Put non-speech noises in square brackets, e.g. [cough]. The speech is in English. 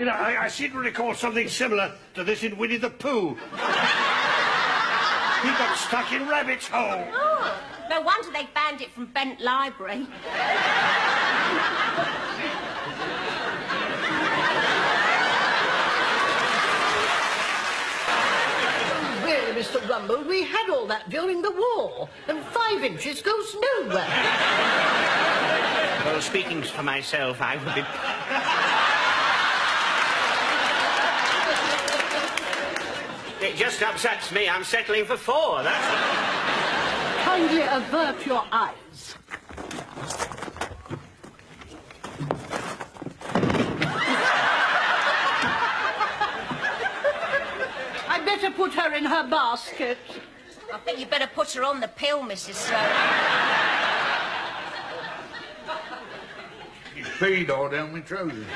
You know, I, I seem to recall something similar to this in Winnie the Pooh. [laughs] he got stuck in Rabbit's hole. Oh, no wonder they banned it from Bent Library. Really, Mr. Rumbold, we had all that during the war, and five inches goes nowhere. Well, speaking for myself, I would be... It just upsets me. I'm settling for four, that's... Kindly avert your eyes. I'd better put her in her basket. I think you'd better put her on the pill, Mrs. Sloan. He's peed all down my trousers.